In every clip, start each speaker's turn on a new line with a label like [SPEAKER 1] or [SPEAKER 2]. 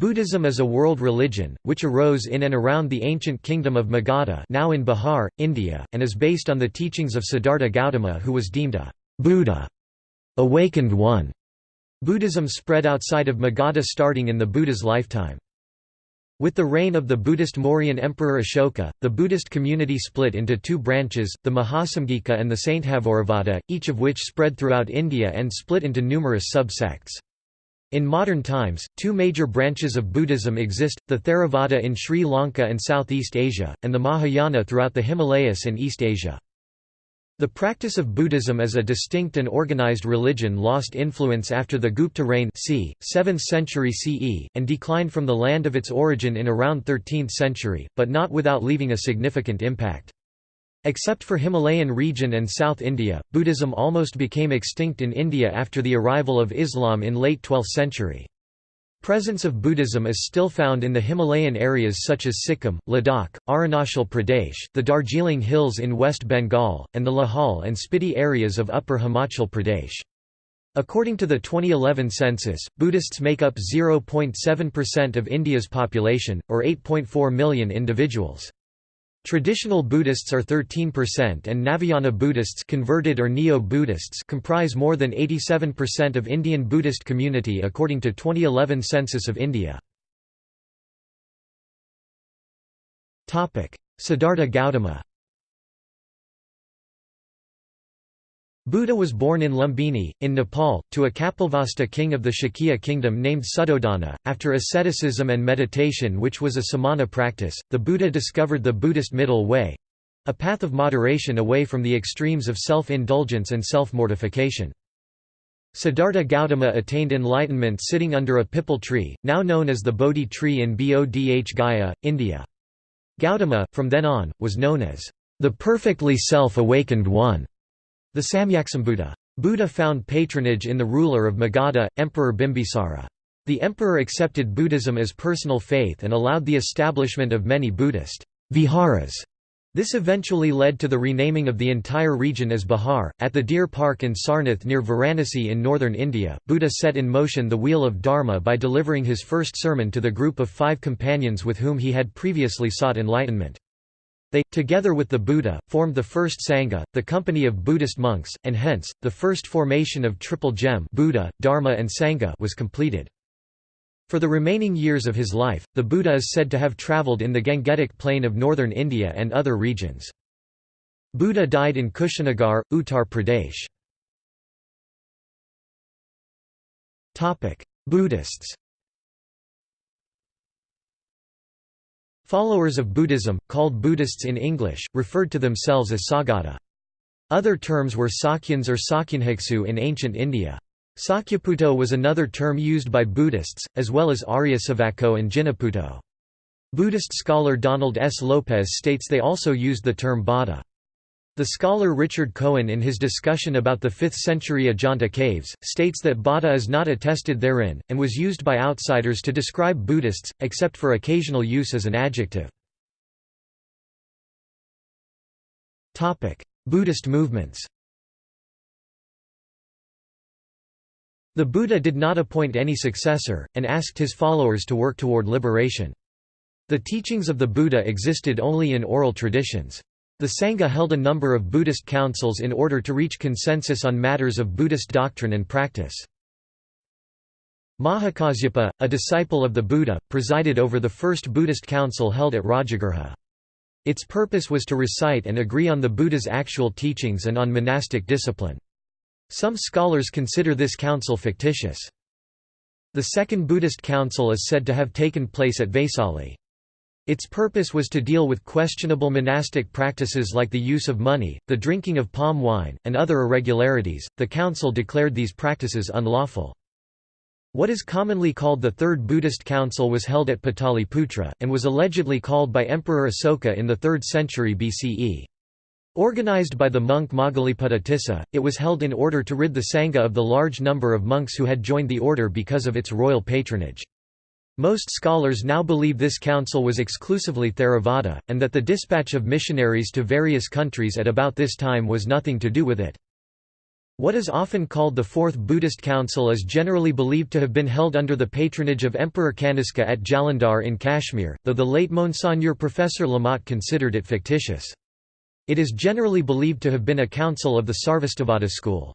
[SPEAKER 1] Buddhism is a world religion, which arose in and around the ancient kingdom of Magadha now in Bihar, India, and is based on the teachings of Siddhartha Gautama who was deemed a Buddha, awakened one. Buddhism spread outside of Magadha starting in the Buddha's lifetime. With the reign of the Buddhist Mauryan Emperor Ashoka, the Buddhist community split into two branches, the Mahasamgika and the Sthaviravada, each of which spread throughout India and split into numerous subsects. In modern times, two major branches of Buddhism exist, the Theravada in Sri Lanka and Southeast Asia, and the Mahayana throughout the Himalayas and East Asia. The practice of Buddhism as a distinct and organized religion lost influence after the Gupta reign c. 7th century CE, and declined from the land of its origin in around 13th century, but not without leaving a significant impact. Except for Himalayan region and South India, Buddhism almost became extinct in India after the arrival of Islam in late 12th century. Presence of Buddhism is still found in the Himalayan areas such as Sikkim, Ladakh, Arunachal Pradesh, the Darjeeling Hills in West Bengal, and the Lahaul and Spiti areas of Upper Himachal Pradesh. According to the 2011 census, Buddhists make up 0.7% of India's population, or 8.4 million individuals. Traditional Buddhists are 13% and Navayana Buddhists converted or Neo-Buddhists comprise more than 87% of Indian Buddhist community according to 2011 census of India. Siddhartha Gautama Buddha was born in Lumbini, in Nepal, to a Kapilavastu king of the Shakya kingdom named Suddhodana. After asceticism and meditation, which was a samana practice, the Buddha discovered the Buddhist middle way a path of moderation away from the extremes of self indulgence and self mortification. Siddhartha Gautama attained enlightenment sitting under a pipal tree, now known as the Bodhi tree in Bodh Gaya, India. Gautama, from then on, was known as the perfectly self awakened one. The Samyaksambuddha. Buddha found patronage in the ruler of Magadha, Emperor Bimbisara. The emperor accepted Buddhism as personal faith and allowed the establishment of many Buddhist viharas. This eventually led to the renaming of the entire region as Bihar. At the Deer Park in Sarnath near Varanasi in northern India, Buddha set in motion the wheel of Dharma by delivering his first sermon to the group of five companions with whom he had previously sought enlightenment. They, together with the Buddha, formed the first Sangha, the company of Buddhist monks, and hence, the first formation of Triple Gem Buddha, Dharma and Sangha was completed. For the remaining years of his life, the Buddha is said to have travelled in the Gangetic plain of northern India and other regions. Buddha died in Kushinagar, Uttar Pradesh. Buddhists Followers of Buddhism, called Buddhists in English, referred to themselves as Saugata. Other terms were Sakyans or Sakyanhiksu in ancient India. Sakyaputo was another term used by Buddhists, as well as Aryasavako and Jinaputo. Buddhist scholar Donald S. Lopez states they also used the term Bada. The scholar Richard Cohen in his discussion about the 5th century Ajanta caves, states that Bada is not attested therein, and was used by outsiders to describe Buddhists, except for occasional use as an adjective. Buddhist movements The Buddha did not appoint any successor, and asked his followers to work toward liberation. The teachings of the Buddha existed only in oral traditions. The Sangha held a number of Buddhist councils in order to reach consensus on matters of Buddhist doctrine and practice. Mahakasyapa, a disciple of the Buddha, presided over the first Buddhist council held at Rajagriha. Its purpose was to recite and agree on the Buddha's actual teachings and on monastic discipline. Some scholars consider this council fictitious. The Second Buddhist Council is said to have taken place at Vaisali. Its purpose was to deal with questionable monastic practices like the use of money, the drinking of palm wine, and other irregularities. The council declared these practices unlawful. What is commonly called the Third Buddhist Council was held at Pataliputra, and was allegedly called by Emperor Asoka in the 3rd century BCE. Organized by the monk Moggaliputta Tissa, it was held in order to rid the Sangha of the large number of monks who had joined the order because of its royal patronage. Most scholars now believe this council was exclusively Theravada, and that the dispatch of missionaries to various countries at about this time was nothing to do with it. What is often called the Fourth Buddhist Council is generally believed to have been held under the patronage of Emperor Kanishka at Jalandhar in Kashmir, though the late Monseigneur Professor Lamotte considered it fictitious. It is generally believed to have been a council of the Sarvastivada school.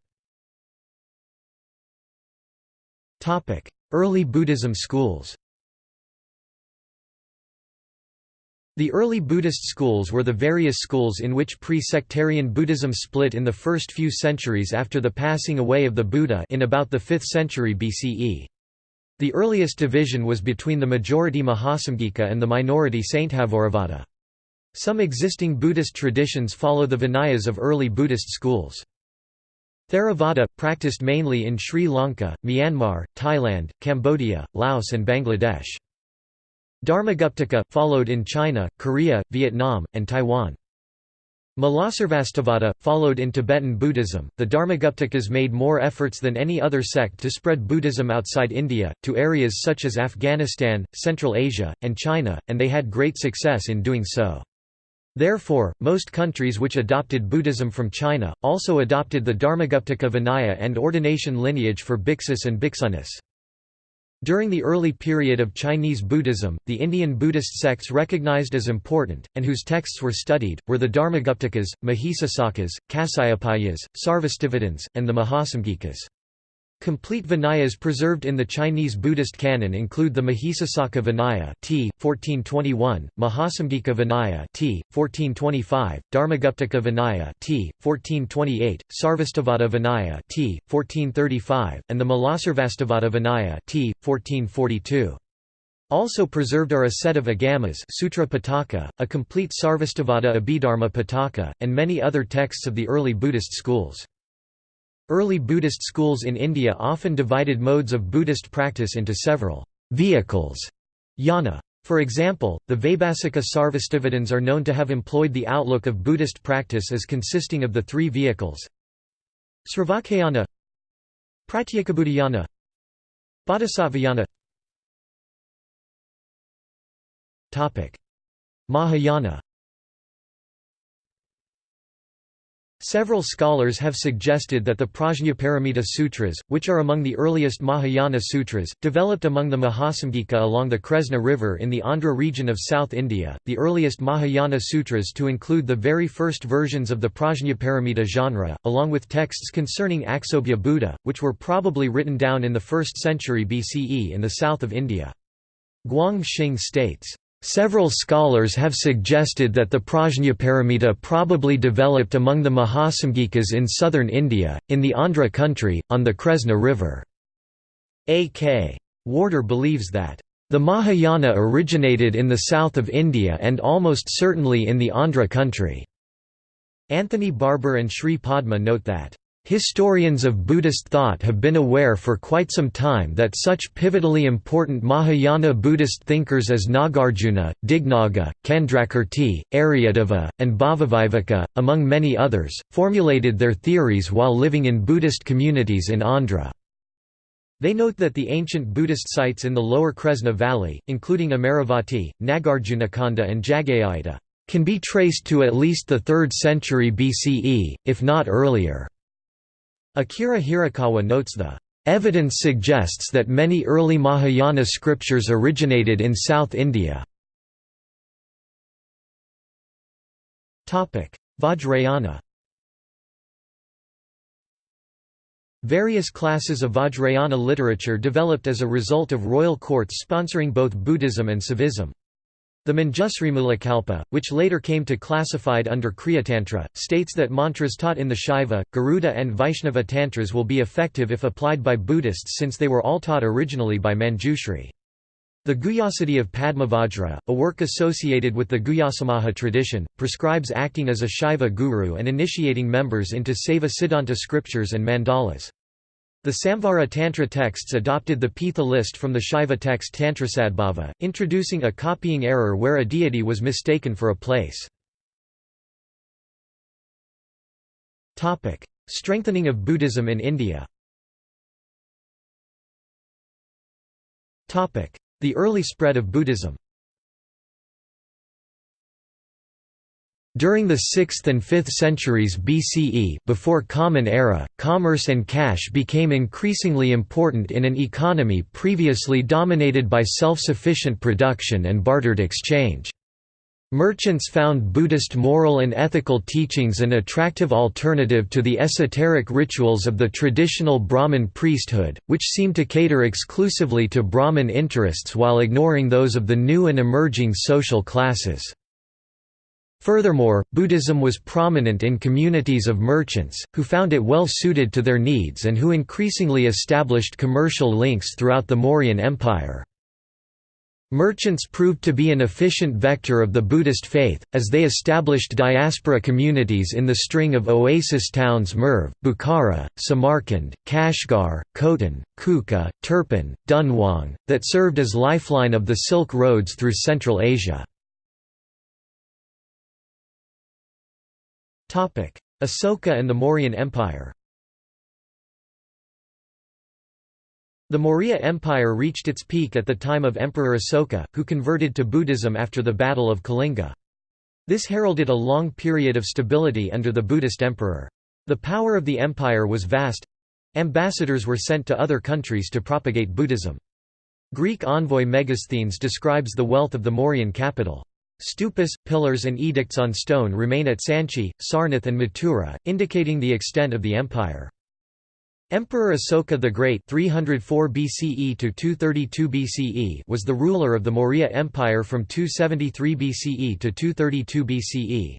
[SPEAKER 1] Early Buddhism schools The early Buddhist schools were the various schools in which pre-sectarian Buddhism split in the first few centuries after the passing away of the Buddha in about the 5th century BCE. The earliest division was between the majority Mahasamgika and the minority Sthaviravada. Some existing Buddhist traditions follow the Vinayas of early Buddhist schools. Theravada, practiced mainly in Sri Lanka, Myanmar, Thailand, Cambodia, Laos and Bangladesh. Dharmaguptaka, followed in China, Korea, Vietnam, and Taiwan. Mulasarvastivada, followed in Tibetan Buddhism. The Dharmaguptakas made more efforts than any other sect to spread Buddhism outside India, to areas such as Afghanistan, Central Asia, and China, and they had great success in doing so. Therefore, most countries which adopted Buddhism from China, also adopted the Dharmaguptaka Vinaya and ordination lineage for bhiksus and bhiksunis. During the early period of Chinese Buddhism, the Indian Buddhist sects recognized as important, and whose texts were studied, were the Dharmaguptakas, Mahisasakas, Kasyapiyas, Sarvastivadins, and the Mahasamgikas. Complete Vinayas preserved in the Chinese Buddhist canon include the Mahisasaka Vinaya t. 1421, Mahasamgika Vinaya t. 1425, Dharmaguptaka Vinaya t. 1428, Sarvastivada Vinaya t. 1435, and the Mulasarvastivada Vinaya t. 1442. Also preserved are a set of agamas Sutra Pitaka, a complete Sarvastivada Abhidharma Pitaka, and many other texts of the early Buddhist schools. Early Buddhist schools in India often divided modes of Buddhist practice into several vehicles. Yana. For example, the Vaibhasika Sarvastivadins are known to have employed the outlook of Buddhist practice as consisting of the three vehicles. Sravakayana Pratyekabuddhayana. Bodhisattvayana Mahayana Several scholars have suggested that the Prajnaparamita Sutras, which are among the earliest Mahayana sutras, developed among the Mahasamgika along the Kresna River in the Andhra region of South India, the earliest Mahayana sutras to include the very first versions of the Prajnaparamita genre, along with texts concerning Aksobhya Buddha, which were probably written down in the 1st century BCE in the south of India. Guang Xing states, Several scholars have suggested that the Prajnaparamita probably developed among the Mahasamgikas in southern India, in the Andhra country, on the Kresna River. A.K. Warder believes that, "...the Mahayana originated in the south of India and almost certainly in the Andhra country." Anthony Barber and Sri Padma note that, Historians of Buddhist thought have been aware for quite some time that such pivotally important Mahayana Buddhist thinkers as Nagarjuna, Dignaga, Candrakirti, Aryadeva, and Bhavaviveka, among many others, formulated their theories while living in Buddhist communities in Andhra. They note that the ancient Buddhist sites in the lower Kresna valley, including Amaravati, Nagarjunakonda and Jagayaita, can be traced to at least the 3rd century BCE, if not earlier. Akira Hirakawa notes the Evidence suggests that many early Mahayana scriptures originated in South India. Vajrayana Various classes of Vajrayana literature developed as a result of royal courts sponsoring both Buddhism and Saivism. The Manjusrimulakalpa, which later came to classified under Kriyatantra, states that mantras taught in the Shaiva, Garuda and Vaishnava tantras will be effective if applied by Buddhists since they were all taught originally by Manjushri. The Guhyasiddhi of Padmavajra, a work associated with the Guhyasamaja tradition, prescribes acting as a Shaiva guru and initiating members into Saiva Siddhanta scriptures and mandalas. The Samvara Tantra texts adopted the Pitha list from the Shaiva text Tantrasadbhava, introducing a copying error where a deity was mistaken for a place. Strengthening of Buddhism in India. The early spread of Buddhism During the 6th and 5th centuries BCE before Common Era, commerce and cash became increasingly important in an economy previously dominated by self-sufficient production and bartered exchange. Merchants found Buddhist moral and ethical teachings an attractive alternative to the esoteric rituals of the traditional Brahmin priesthood, which seemed to cater exclusively to Brahmin interests while ignoring those of the new and emerging social classes. Furthermore, Buddhism was prominent in communities of merchants, who found it well suited to their needs and who increasingly established commercial links throughout the Mauryan Empire. Merchants proved to be an efficient vector of the Buddhist faith, as they established diaspora communities in the string of oasis towns Merv, Bukhara, Samarkand, Kashgar, Khotan, Kucha, Turpan, Dunhuang, that served as lifeline of the Silk Roads through Central Asia. Asoka and the Mauryan Empire The Maurya Empire reached its peak at the time of Emperor Asoka, who converted to Buddhism after the Battle of Kalinga. This heralded a long period of stability under the Buddhist emperor. The power of the empire was vast ambassadors were sent to other countries to propagate Buddhism. Greek envoy Megasthenes describes the wealth of the Mauryan capital. Stupas, pillars and edicts on stone remain at Sanchi, Sarnath and Mathura, indicating the extent of the empire. Emperor Asoka the Great 304 BCE to 232 BCE was the ruler of the Maurya Empire from 273 BCE to 232 BCE.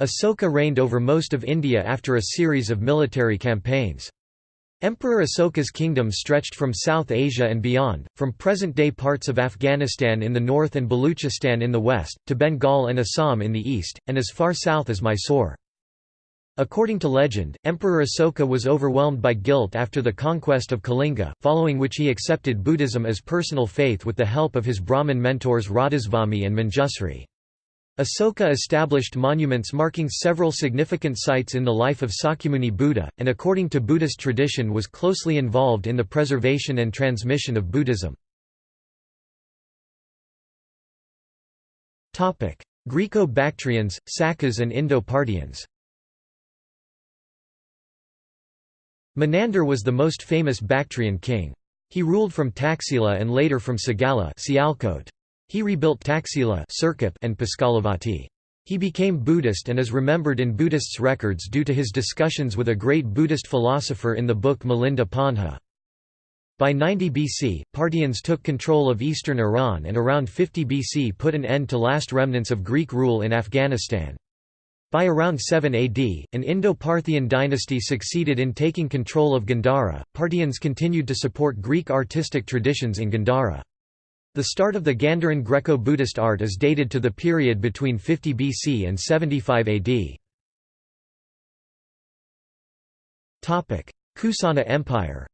[SPEAKER 1] Asoka reigned over most of India after a series of military campaigns. Emperor Asoka's kingdom stretched from South Asia and beyond, from present-day parts of Afghanistan in the north and Baluchistan in the west, to Bengal and Assam in the east, and as far south as Mysore. According to legend, Emperor Asoka was overwhelmed by guilt after the conquest of Kalinga, following which he accepted Buddhism as personal faith with the help of his Brahmin mentors Radhasvami and Manjusri. Asoka established monuments marking several significant sites in the life of Sakyamuni Buddha, and according to Buddhist tradition was closely involved in the preservation and transmission of Buddhism. Greco-Bactrians, Sakas and Indo-Parthians Menander was the most famous Bactrian king. He ruled from Taxila and later from Sagala Sialkot. He rebuilt Taxila and Puskalavati. He became Buddhist and is remembered in Buddhists' records due to his discussions with a great Buddhist philosopher in the book Milinda Panha. By 90 BC, Parthians took control of eastern Iran and around 50 BC put an end to last remnants of Greek rule in Afghanistan. By around 7 AD, an Indo-Parthian dynasty succeeded in taking control of Gandhara. Parthians continued to support Greek artistic traditions in Gandhara. The start of the Gandharan Greco-Buddhist art is dated to the period between 50 BC and 75 AD. Kusana Empire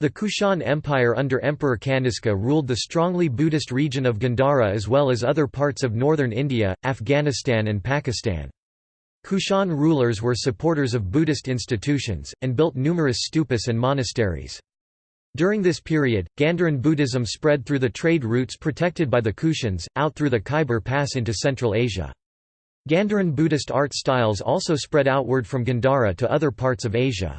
[SPEAKER 1] The Kushan Empire under Emperor Kanishka ruled the strongly Buddhist region of Gandhara as well as other parts of northern India, Afghanistan and Pakistan. Kushan rulers were supporters of Buddhist institutions, and built numerous stupas and monasteries. During this period, Gandharan Buddhism spread through the trade routes protected by the Kushans, out through the Khyber Pass into Central Asia. Gandharan Buddhist art styles also spread outward from Gandhara to other parts of Asia.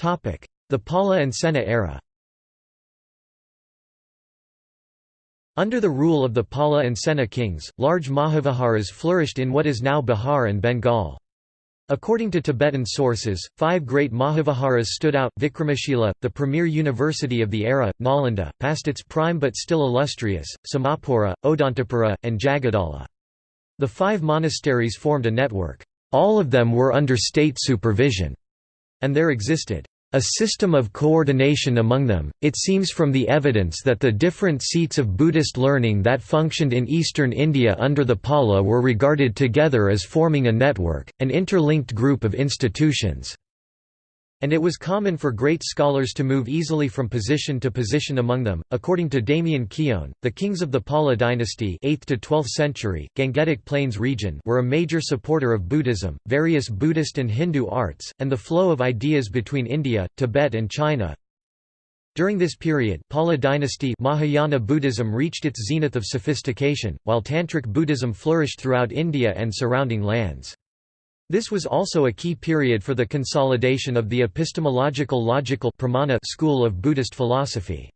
[SPEAKER 1] The Pala and Sena era Under the rule of the Pala and Sena kings, large Mahaviharas flourished in what is now Bihar and Bengal. According to Tibetan sources, five great Mahaviharas stood out. Vikramashila, the premier university of the era, Nalanda, past its prime but still illustrious, Somapura, Odantapura, and Jagadala. The five monasteries formed a network. All of them were under state supervision, and there existed a system of coordination among them. It seems from the evidence that the different seats of Buddhist learning that functioned in eastern India under the Pala were regarded together as forming a network, an interlinked group of institutions and it was common for great scholars to move easily from position to position among them. According to Damien Keown, the kings of the Pala dynasty 8th to 12th century, Gangetic Plains region were a major supporter of Buddhism, various Buddhist and Hindu arts, and the flow of ideas between India, Tibet and China. During this period Pala dynasty Mahayana Buddhism reached its zenith of sophistication, while Tantric Buddhism flourished throughout India and surrounding lands. This was also a key period for the consolidation of the epistemological logical pramana school of Buddhist philosophy.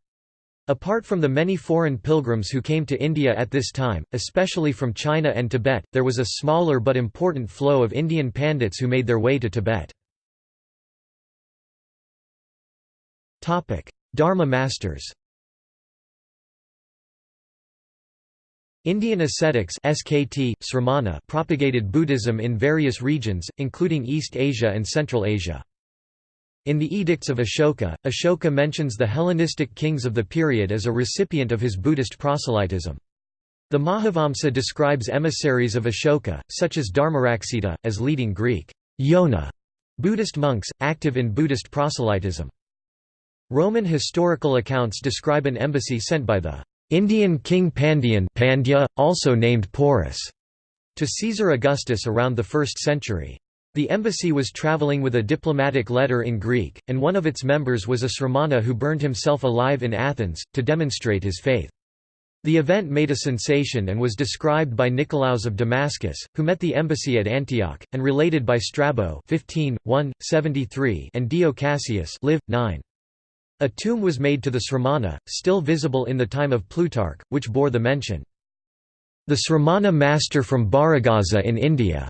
[SPEAKER 1] Apart from the many foreign pilgrims who came to India at this time, especially from China and Tibet, there was a smaller but important flow of Indian pandits who made their way to Tibet. Dharma masters Indian ascetics SKT, Sramana propagated Buddhism in various regions, including East Asia and Central Asia. In the Edicts of Ashoka, Ashoka mentions the Hellenistic kings of the period as a recipient of his Buddhist proselytism. The Mahavamsa describes emissaries of Ashoka, such as Dharmaraksita, as leading Greek Yona Buddhist monks, active in Buddhist proselytism. Roman historical accounts describe an embassy sent by the Indian king Pandyan Pandya, also named Porus, to Caesar Augustus around the 1st century. The embassy was travelling with a diplomatic letter in Greek, and one of its members was a Sramana who burned himself alive in Athens, to demonstrate his faith. The event made a sensation and was described by Nicolaus of Damascus, who met the embassy at Antioch, and related by Strabo 15, 1, and Dio Cassius live, 9. A tomb was made to the Sramana, still visible in the time of Plutarch, which bore the mention, "...the Sramana master from Bharagaza in India."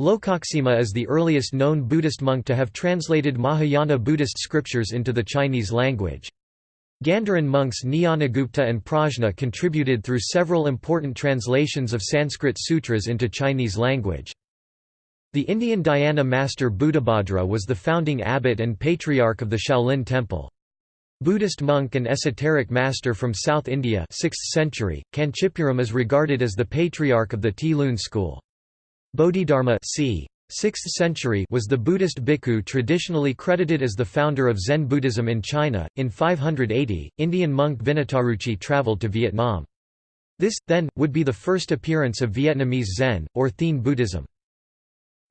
[SPEAKER 1] Lokaksema is the earliest known Buddhist monk to have translated Mahayana Buddhist scriptures into the Chinese language. Gandharan monks Jnanagupta and Prajna contributed through several important translations of Sanskrit sutras into Chinese language. The Indian dhyana master Buddhabhadra was the founding abbot and patriarch of the Shaolin Temple. Buddhist monk and esoteric master from South India 6th century, Kanchipuram is regarded as the patriarch of the Ti-Lun school. Bodhidharma c. 6th century was the Buddhist bhikkhu traditionally credited as the founder of Zen Buddhism in China. In 580, Indian monk Vinitaruci traveled to Vietnam. This, then, would be the first appearance of Vietnamese Zen, or Thien Buddhism.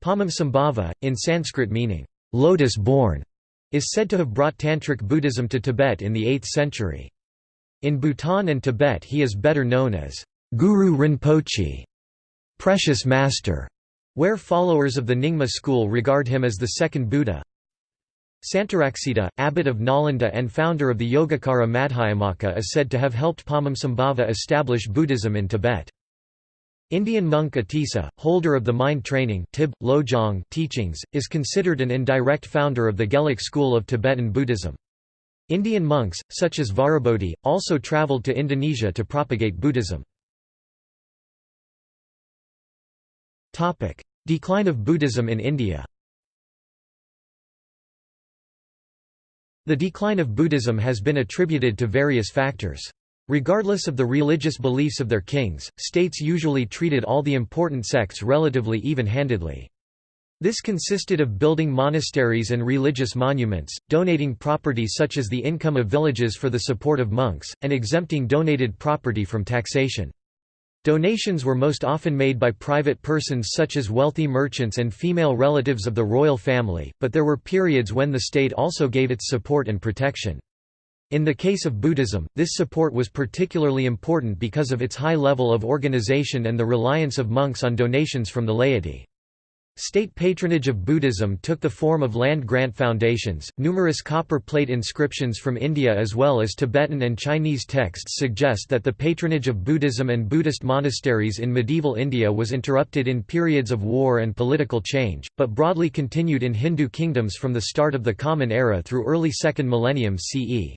[SPEAKER 1] Padmasambhava, in Sanskrit meaning, lotus born, is said to have brought Tantric Buddhism to Tibet in the 8th century. In Bhutan and Tibet he is better known as Guru Rinpoche, precious master, where followers of the Nyingma school regard him as the second Buddha. Santaraksita, abbot of Nalanda and founder of the Yogacara Madhyamaka is said to have helped Padmasambhava establish Buddhism in Tibet. Indian monk Atisa, holder of the mind training Tib, Lojong teachings, is considered an indirect founder of the Gelug school of Tibetan Buddhism. Indian monks, such as Vajrabodhi, also travelled to Indonesia to propagate Buddhism. Decline of Buddhism in India The decline of Buddhism has been attributed to various factors. Regardless of the religious beliefs of their kings, states usually treated all the important sects relatively even-handedly. This consisted of building monasteries and religious monuments, donating property such as the income of villages for the support of monks, and exempting donated property from taxation. Donations were most often made by private persons such as wealthy merchants and female relatives of the royal family, but there were periods when the state also gave its support and protection. In the case of Buddhism, this support was particularly important because of its high level of organization and the reliance of monks on donations from the laity. State patronage of Buddhism took the form of land grant foundations. Numerous copper plate inscriptions from India as well as Tibetan and Chinese texts suggest that the patronage of Buddhism and Buddhist monasteries in medieval India was interrupted in periods of war and political change, but broadly continued in Hindu kingdoms from the start of the Common Era through early 2nd millennium CE.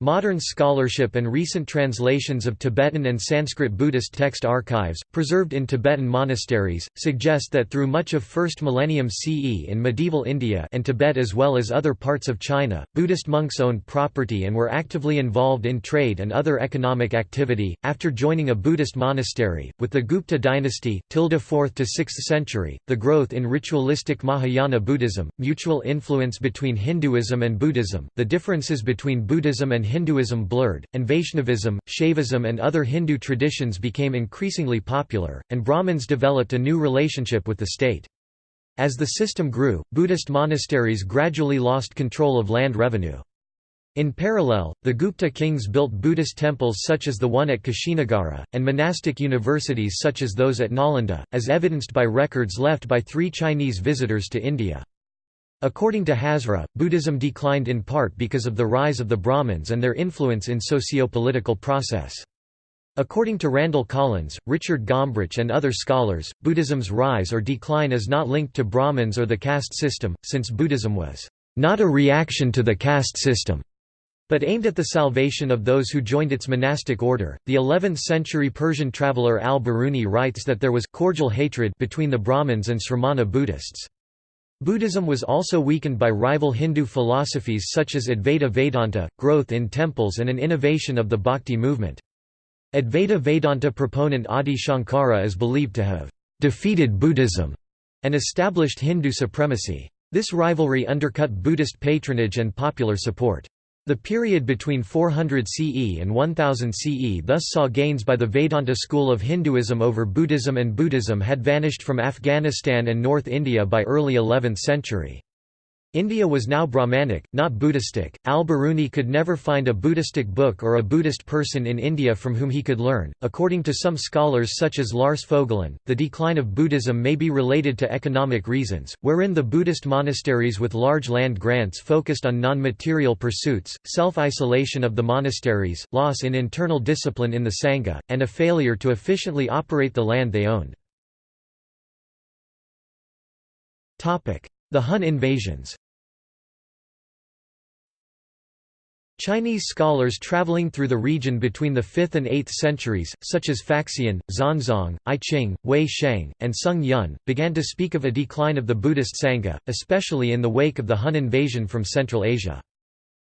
[SPEAKER 1] Modern scholarship and recent translations of Tibetan and Sanskrit Buddhist text archives, preserved in Tibetan monasteries, suggest that through much of 1st millennium CE in medieval India and Tibet as well as other parts of China, Buddhist monks owned property and were actively involved in trade and other economic activity. After joining a Buddhist monastery, with the Gupta dynasty, 4th to 6th century, the growth in ritualistic Mahayana Buddhism, mutual influence between Hinduism and Buddhism, the differences between Buddhism and Hinduism blurred, and Vaishnavism, Shaivism and other Hindu traditions became increasingly popular, and Brahmins developed a new relationship with the state. As the system grew, Buddhist monasteries gradually lost control of land revenue. In parallel, the Gupta kings built Buddhist temples such as the one at Kushinagara, and monastic universities such as those at Nalanda, as evidenced by records left by three Chinese visitors to India. According to Hazra, Buddhism declined in part because of the rise of the Brahmins and their influence in socio-political process. According to Randall Collins, Richard Gombrich and other scholars, Buddhism's rise or decline is not linked to Brahmins or the caste system, since Buddhism was not a reaction to the caste system but aimed at the salvation of those who joined its monastic order. The 11th century Persian traveller al Biruni writes that there was cordial hatred between the Brahmins and Sramana Buddhists. Buddhism was also weakened by rival Hindu philosophies such as Advaita Vedanta, growth in temples and an innovation of the Bhakti movement. Advaita Vedanta proponent Adi Shankara is believed to have defeated Buddhism and established Hindu supremacy. This rivalry undercut Buddhist patronage and popular support. The period between 400 CE and 1000 CE thus saw gains by the Vedanta school of Hinduism over Buddhism and Buddhism had vanished from Afghanistan and North India by early 11th century. India was now Brahmanic, not Buddhistic. Al Biruni could never find a Buddhistic book or a Buddhist person in India from whom he could learn. According to some scholars such as Lars Fogelin, the decline of Buddhism may be related to economic reasons, wherein the Buddhist monasteries with large land grants focused on non material pursuits, self isolation of the monasteries, loss in internal discipline in the Sangha, and a failure to efficiently operate the land they owned. The Hun invasions Chinese scholars traveling through the region between the 5th and 8th centuries, such as Faxian, Xuanzang, I Ching, Wei Sheng, and Sung Yun, began to speak of a decline of the Buddhist Sangha, especially in the wake of the Hun invasion from Central Asia.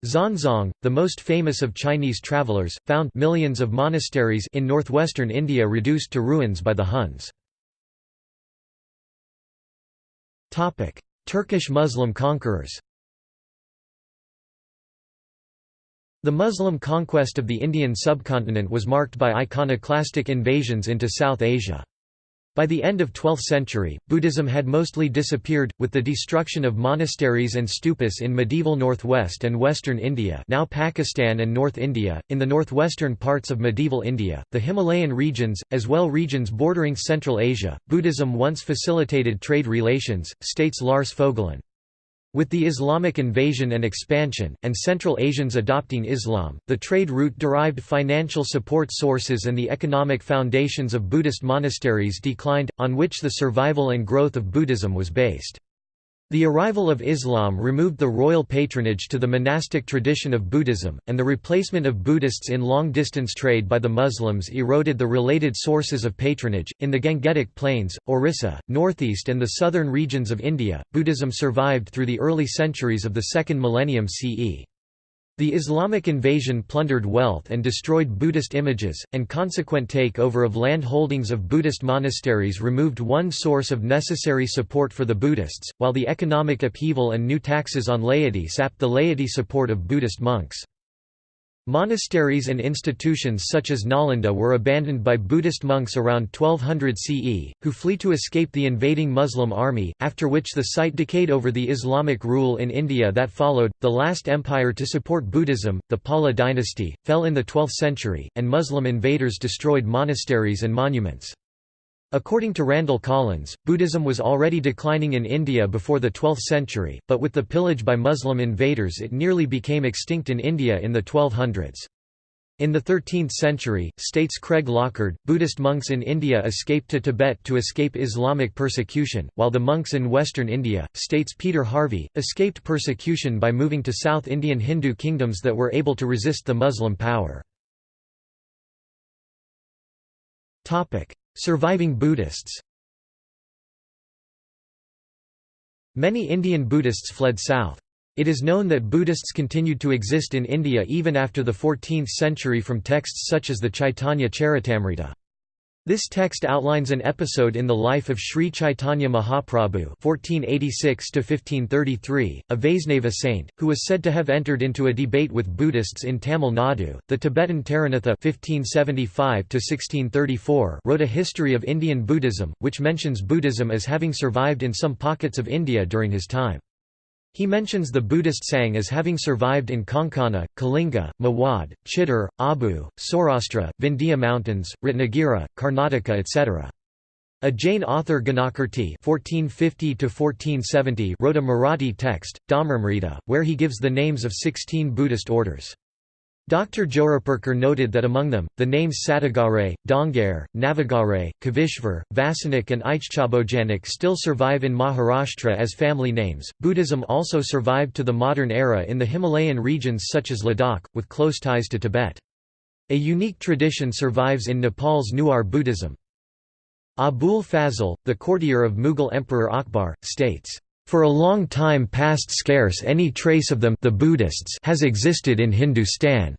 [SPEAKER 1] Xuanzang, the most famous of Chinese travelers, found millions of monasteries in northwestern India reduced to ruins by the Huns. Turkish Muslim conquerors The Muslim conquest of the Indian subcontinent was marked by iconoclastic invasions into South Asia. By the end of 12th century, Buddhism had mostly disappeared, with the destruction of monasteries and stupas in medieval northwest and western India now Pakistan and North India, in the northwestern parts of medieval India, the Himalayan regions, as well regions bordering Central Asia. Buddhism once facilitated trade relations, states Lars Fogelin. With the Islamic invasion and expansion, and Central Asians adopting Islam, the trade route derived financial support sources and the economic foundations of Buddhist monasteries declined, on which the survival and growth of Buddhism was based. The arrival of Islam removed the royal patronage to the monastic tradition of Buddhism, and the replacement of Buddhists in long-distance trade by the Muslims eroded the related sources of patronage. In the Gangetic Plains, Orissa, northeast and the southern regions of India, Buddhism survived through the early centuries of the second millennium CE. The Islamic invasion plundered wealth and destroyed Buddhist images, and consequent take-over of land holdings of Buddhist monasteries removed one source of necessary support for the Buddhists, while the economic upheaval and new taxes on laity sapped the laity support of Buddhist monks. Monasteries and institutions such as Nalanda were abandoned by Buddhist monks around 1200 CE, who flee to escape the invading Muslim army, after which the site decayed over the Islamic rule in India that followed. The last empire to support Buddhism, the Pala dynasty, fell in the 12th century, and Muslim invaders destroyed monasteries and monuments. According to Randall Collins, Buddhism was already declining in India before the 12th century, but with the pillage by Muslim invaders it nearly became extinct in India in the 1200s. In the 13th century, states Craig Lockard, Buddhist monks in India escaped to Tibet to escape Islamic persecution, while the monks in western India, states Peter Harvey, escaped persecution by moving to South Indian Hindu kingdoms that were able to resist the Muslim power. Surviving Buddhists Many Indian Buddhists fled south. It is known that Buddhists continued to exist in India even after the 14th century from texts such as the Chaitanya Charitamrita. This text outlines an episode in the life of Sri Chaitanya Mahaprabhu (1486–1533), a Vaisnava saint, who was said to have entered into a debate with Buddhists in Tamil Nadu. The Tibetan Taranatha (1575–1634) wrote a history of Indian Buddhism, which mentions Buddhism as having survived in some pockets of India during his time. He mentions the Buddhist Sang as having survived in Konkana, Kalinga, Mewad, Chittor, Abu, Saurashtra, Vindhya Mountains, Ratnagiri, Karnataka etc. A Jain author Ganakirti (1450–1470) wrote a Marathi text, Dharmamrita, where he gives the names of sixteen Buddhist orders. Dr. Joraperkar noted that among them, the names Satagare, Dongare, Navagare, Kavishvar, Vasanik, and Aichchabojanik still survive in Maharashtra as family names. Buddhism also survived to the modern era in the Himalayan regions such as Ladakh, with close ties to Tibet. A unique tradition survives in Nepal's Newar Buddhism. Abul Fazl, the courtier of Mughal Emperor Akbar, states, for a long time past scarce any trace of them the Buddhists has existed in Hindustan.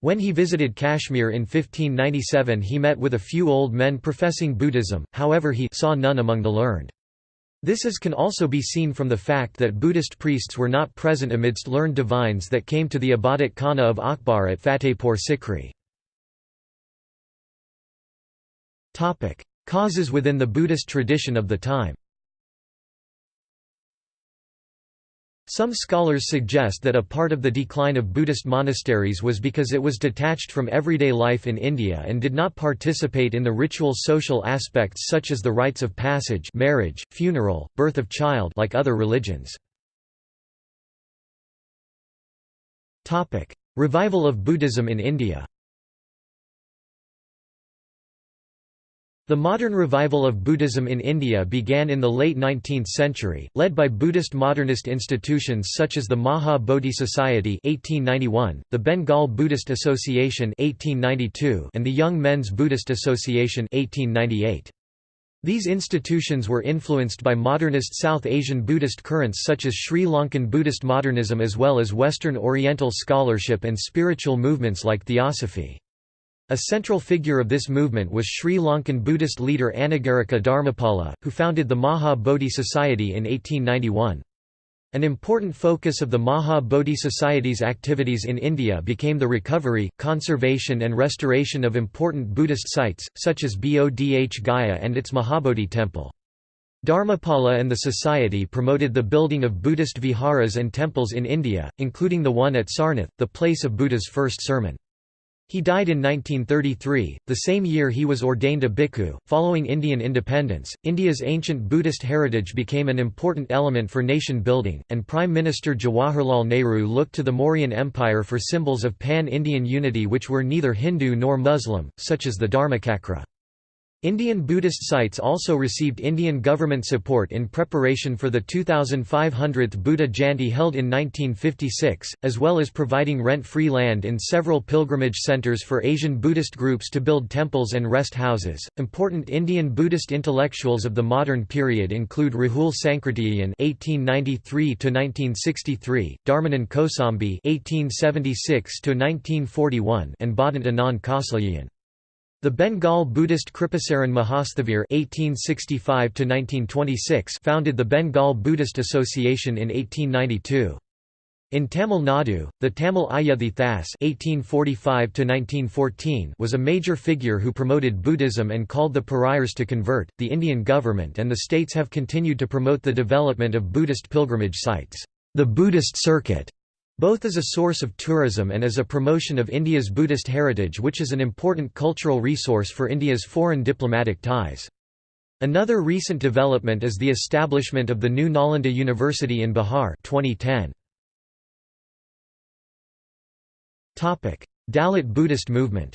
[SPEAKER 1] When he visited Kashmir in 1597 he met with a few old men professing Buddhism, however he saw none among the learned. This is can also be seen from the fact that Buddhist priests were not present amidst learned divines that came to the Ibadat Khana of Akbar at Fatehpur Sikri. Causes within the Buddhist tradition of the time Some scholars suggest that a part of the decline of Buddhist monasteries was because it was detached from everyday life in India and did not participate in the ritual social aspects such as the rites of passage marriage, funeral, birth of child like other religions. Revival of Buddhism in India The modern revival of Buddhism in India began in the late 19th century, led by Buddhist modernist institutions such as the Maha Bodhi Society (1891), the Bengal Buddhist Association (1892), and the Young Men's Buddhist Association (1898). These institutions were influenced by modernist South Asian Buddhist currents such as Sri Lankan Buddhist modernism as well as Western Oriental scholarship and spiritual movements like Theosophy. A central figure of this movement was Sri Lankan Buddhist leader Anagarika Dharmapala, who founded the Maha Bodhi Society in 1891. An important focus of the Maha Bodhi Society's activities in India became the recovery, conservation and restoration of important Buddhist sites, such as Bodh Gaya and its Mahabodhi temple. Dharmapala and the society promoted the building of Buddhist viharas and temples in India, including the one at Sarnath, the place of Buddha's first sermon. He died in 1933, the same year he was ordained a bhikkhu. Following Indian independence, India's ancient Buddhist heritage became an important element for nation building, and Prime Minister Jawaharlal Nehru looked to the Mauryan Empire for symbols of pan Indian unity which were neither Hindu nor Muslim, such as the Dharmachakra. Indian Buddhist sites also received Indian government support in preparation for the 2500th Buddha Jayanti held in 1956, as well as providing rent-free land in several pilgrimage centers for Asian Buddhist groups to build temples and rest houses. Important Indian Buddhist intellectuals of the modern period include Rahul Sankrityayan (1893–1963), Dharmanand Kosambi (1876–1941), and Bhadant Anand Kausalyayan. The Bengal Buddhist Kripasaran Mahasthavir (1865–1926) founded the Bengal Buddhist Association in 1892. In Tamil Nadu, the Tamil Ayuthi Thas (1845–1914) was a major figure who promoted Buddhism and called the pariahs to convert. The Indian government and the states have continued to promote the development of Buddhist pilgrimage sites. The Buddhist Circuit both as a source of tourism and as a promotion of India's Buddhist heritage which is an important cultural resource for India's foreign diplomatic ties. Another recent development is the establishment of the new Nalanda University in Bihar 2010. Dalit Buddhist movement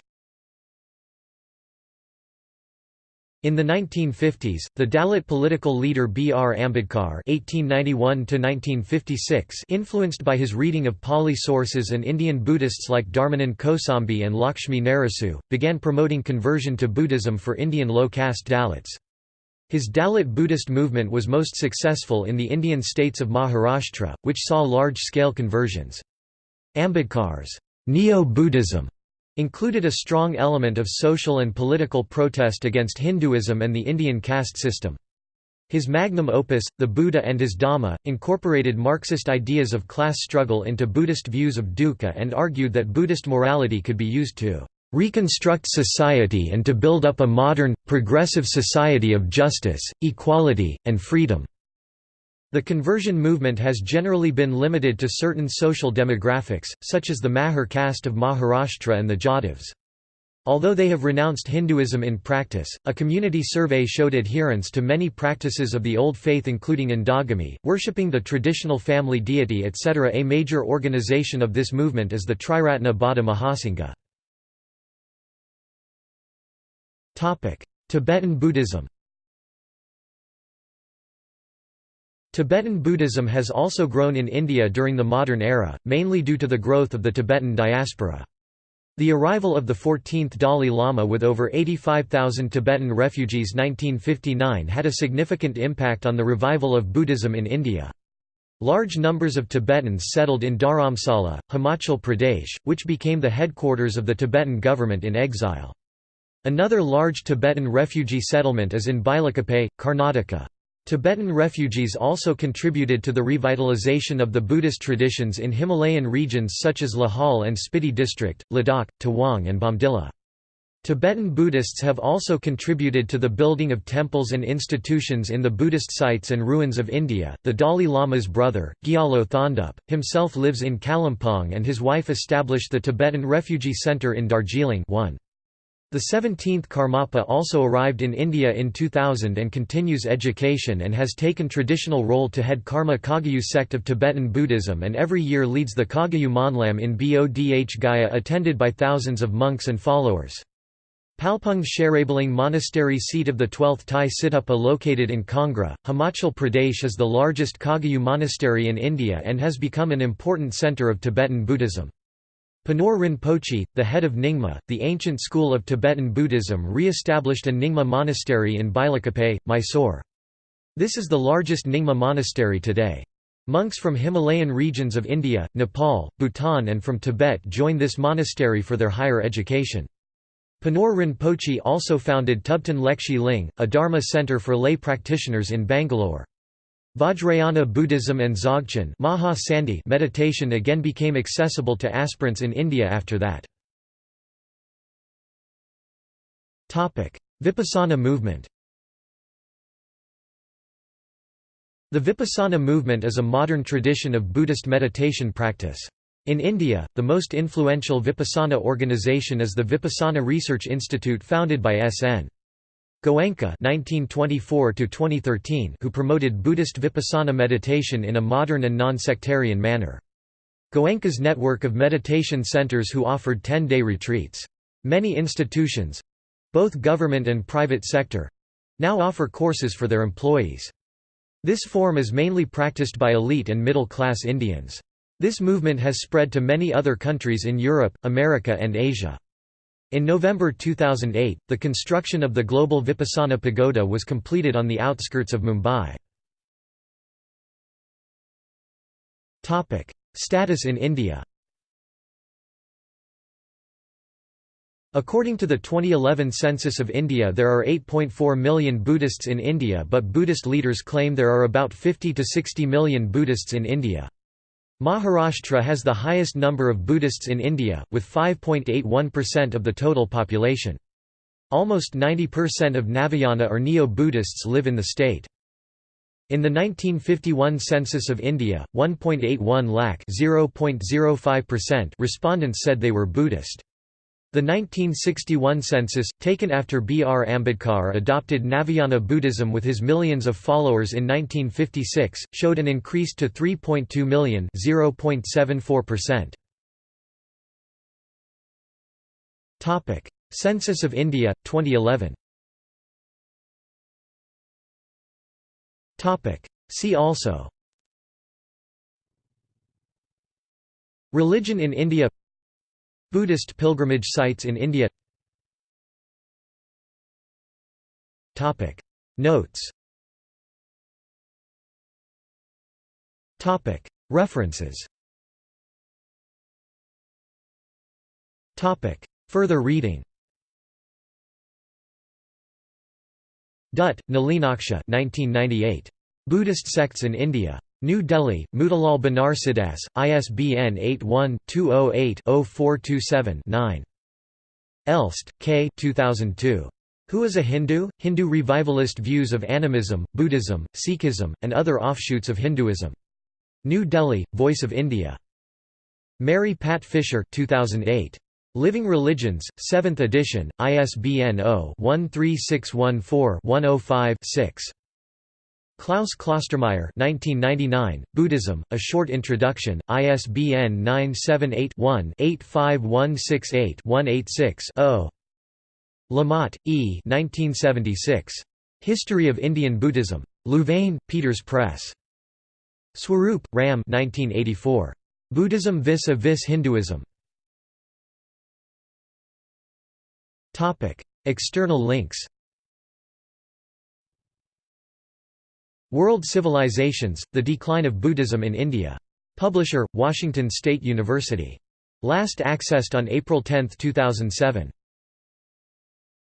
[SPEAKER 1] In the 1950s, the Dalit political leader B. R. Ambedkar (1891–1956), influenced by his reading of Pali sources and Indian Buddhists like Dharmanand Kosambi and Lakshmi Narasu, began promoting conversion to Buddhism for Indian low-caste Dalits. His Dalit Buddhist movement was most successful in the Indian states of Maharashtra, which saw large-scale conversions. Ambedkar's Neo-Buddhism included a strong element of social and political protest against Hinduism and the Indian caste system. His magnum opus, The Buddha and His Dhamma, incorporated Marxist ideas of class struggle into Buddhist views of dukkha and argued that Buddhist morality could be used to reconstruct society and to build up a modern, progressive society of justice, equality, and freedom. The conversion movement has generally been limited to certain social demographics, such as the Mahar caste of Maharashtra and the Jadavs. Although they have renounced Hinduism in practice, a community survey showed adherence to many practices of the old faith including endogamy, worshipping the traditional family deity etc. A major organization of this movement is the Triratna Bauddha Mahasangha. Tibetan Buddhism Tibetan Buddhism has also grown in India during the modern era, mainly due to the growth of the Tibetan diaspora. The arrival of the 14th Dalai Lama with over 85,000 Tibetan refugees 1959 had a significant impact on the revival of Buddhism in India. Large numbers of Tibetans settled in Dharamsala, Himachal Pradesh, which became the headquarters of the Tibetan government in exile. Another large Tibetan refugee settlement is in Bailakuppe, Karnataka. Tibetan refugees also contributed to the revitalization of the Buddhist traditions in Himalayan regions such as Lahaul and Spiti district, Ladakh, Tawang and Bomdila. Tibetan Buddhists have also contributed to the building of temples and institutions in the Buddhist sites and ruins of India. The Dalai Lama's brother, Gyalo Thondup, himself lives in Kalimpong and his wife established the Tibetan Refugee Center in Darjeeling 1. The 17th Karmapa also arrived in India in 2000 and continues education and has taken traditional role to head Karma Kagyu sect of Tibetan Buddhism and every year leads the Kagyu Monlam in Bodh Gaya attended by thousands of monks and followers. Palpung Sherabaling Monastery seat of the 12th Tai Situpa located in Kangra, Himachal Pradesh is the largest Kagyu monastery in India and has become an important centre of Tibetan Buddhism. Penor Rinpoche, the head of Nyingma, the ancient school of Tibetan Buddhism re-established a Nyingma monastery in Bailakuppe, Mysore. This is the largest Nyingma monastery today. Monks from Himalayan regions of India, Nepal, Bhutan and from Tibet join this monastery for their higher education. Penor Rinpoche also founded Tubtan Lekshi Ling, a Dharma center for lay practitioners in Bangalore. Vajrayana Buddhism and Dzogchen Maha Sandhi meditation again became accessible to aspirants in India after that. Vipassana movement The Vipassana movement is a modern tradition of Buddhist meditation practice. In India, the most influential Vipassana organization is the Vipassana Research Institute founded by S.N. Goenka (1924–2013), who promoted Buddhist vipassana meditation in a modern and non-sectarian manner. Goenka's network of meditation centers who offered 10-day retreats. Many institutions—both government and private sector—now offer courses for their employees. This form is mainly practiced by elite and middle-class Indians. This movement has spread to many other countries in Europe, America and Asia. In November 2008, the construction of the Global Vipassana Pagoda was completed on the outskirts of Mumbai. Status in India According to the 2011 census of India there are 8.4 million Buddhists in India but Buddhist leaders claim there are about 50 to 60 million Buddhists in India. Maharashtra has the highest number of Buddhists in India, with 5.81% of the total population. Almost 90% of Navayana or Neo-Buddhists live in the state. In the 1951 census of India, 1.81 lakh respondents said they were Buddhist. The 1961 census, taken after B. R. Ambedkar adopted Navayana Buddhism with his millions of followers in 1956, showed an increase to 3.2 million Census of India, 2011 See also. Religion in India Buddhist pilgrimage sites in India. Notes. References. Further reading. Dutt, Nalinaksha 1998. Buddhist sects in India. New Delhi, Motilal Banarsidass, ISBN 81-208-0427-9. Elst, K. 2002. Who is a Hindu? Hindu revivalist views of animism, Buddhism, Sikhism, and other offshoots of Hinduism. New Delhi, Voice of India. Mary Pat Fisher 2008. Living Religions, 7th edition, ISBN 0-13614-105-6. Klaus Klostermaier 1999, Buddhism, A Short Introduction, ISBN 978-1-85168-186-0. Lamotte, E. 1976. History of Indian Buddhism. Louvain, Peeters Press. Swarup, Ram 1984. Buddhism vis-a-vis Hinduism. External links World Civilizations, The Decline of Buddhism in India. Publisher, Washington State University. Last accessed on April 10, 2007.